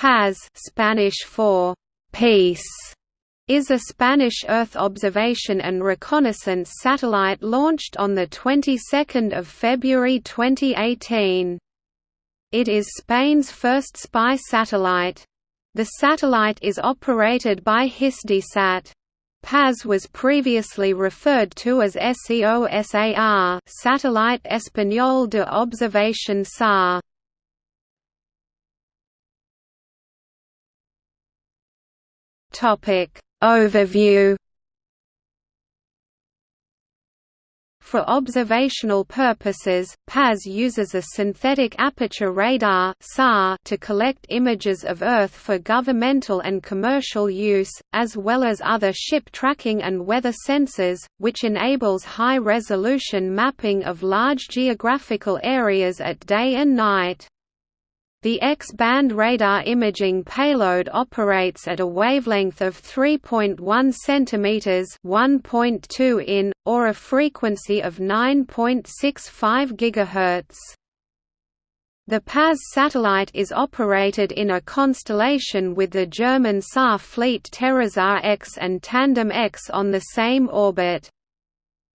Paz Spanish for peace is a Spanish Earth observation and reconnaissance satellite launched on the 22nd of February 2018. It is Spain's first spy satellite. The satellite is operated by Hisdesat. Paz was previously referred to as SEOSAR Satellite Español de Observación SAR. Topic Overview For observational purposes, Paz uses a synthetic aperture radar to collect images of Earth for governmental and commercial use, as well as other ship tracking and weather sensors, which enables high-resolution mapping of large geographical areas at day and night. The X-band radar imaging payload operates at a wavelength of 3.1 cm (1.2 in) or a frequency of 9.65 GHz. The Paz satellite is operated in a constellation with the German SAR fleet TerraSAR X and Tandem X on the same orbit.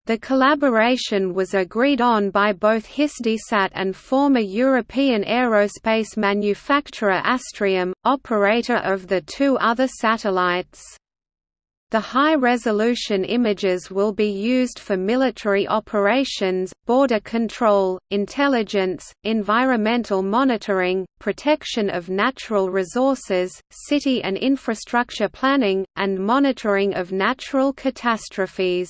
The collaboration was agreed on by both Hisdesat and former European aerospace manufacturer Astrium, operator of the two other satellites. The high-resolution images will be used for military operations, border control, intelligence, environmental monitoring, protection of natural resources, city and infrastructure planning, and monitoring of natural catastrophes.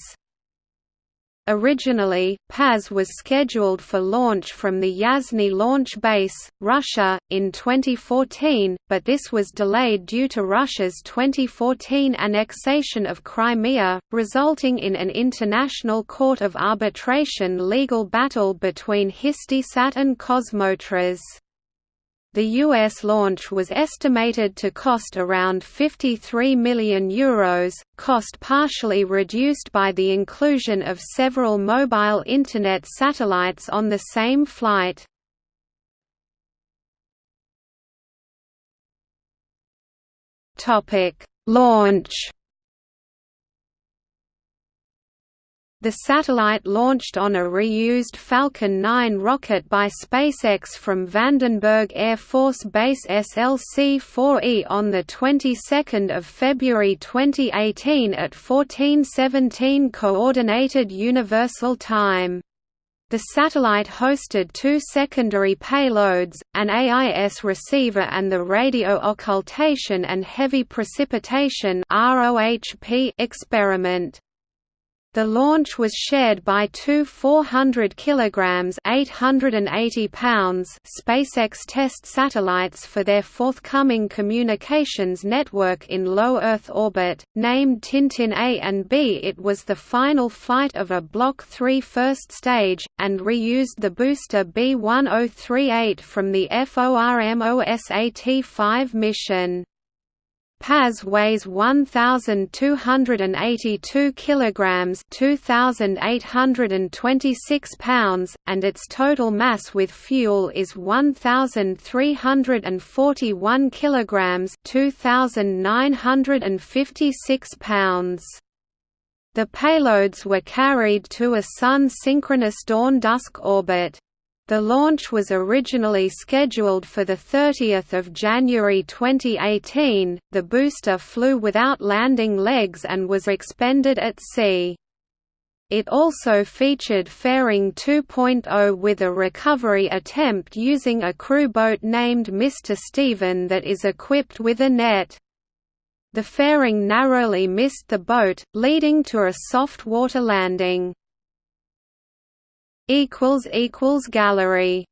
Originally, Paz was scheduled for launch from the Yasny launch base, Russia, in 2014, but this was delayed due to Russia's 2014 annexation of Crimea, resulting in an international court of arbitration legal battle between Hisdesat and Kosmotras. The US launch was estimated to cost around 53 million euros, cost partially reduced by the inclusion of several mobile internet satellites on the same flight. Topic: Launch The satellite launched on a reused Falcon 9 rocket by SpaceX from Vandenberg Air Force Base SLC-4E on the 22nd of February 2018 at 1417 Coordinated Universal Time. The satellite hosted two secondary payloads, an AIS receiver and the radio occultation and heavy precipitation experiment. The launch was shared by two 400 kg 880 pounds SpaceX test satellites for their forthcoming communications network in low Earth orbit, named Tintin A and B. It was the final flight of a Block 3 first stage, and reused the booster B-1038 from the FORMOSAT-5 mission. Paz weighs 1282 kilograms, 2826 pounds, and its total mass with fuel is 1341 kilograms, 2956 pounds. The payloads were carried to a Sun-synchronous dawn-dusk orbit. The launch was originally scheduled for 30 January 2018, the booster flew without landing legs and was expended at sea. It also featured fairing 2.0 with a recovery attempt using a crew boat named Mr. Steven that is equipped with a net. The fairing narrowly missed the boat, leading to a soft water landing. Gallery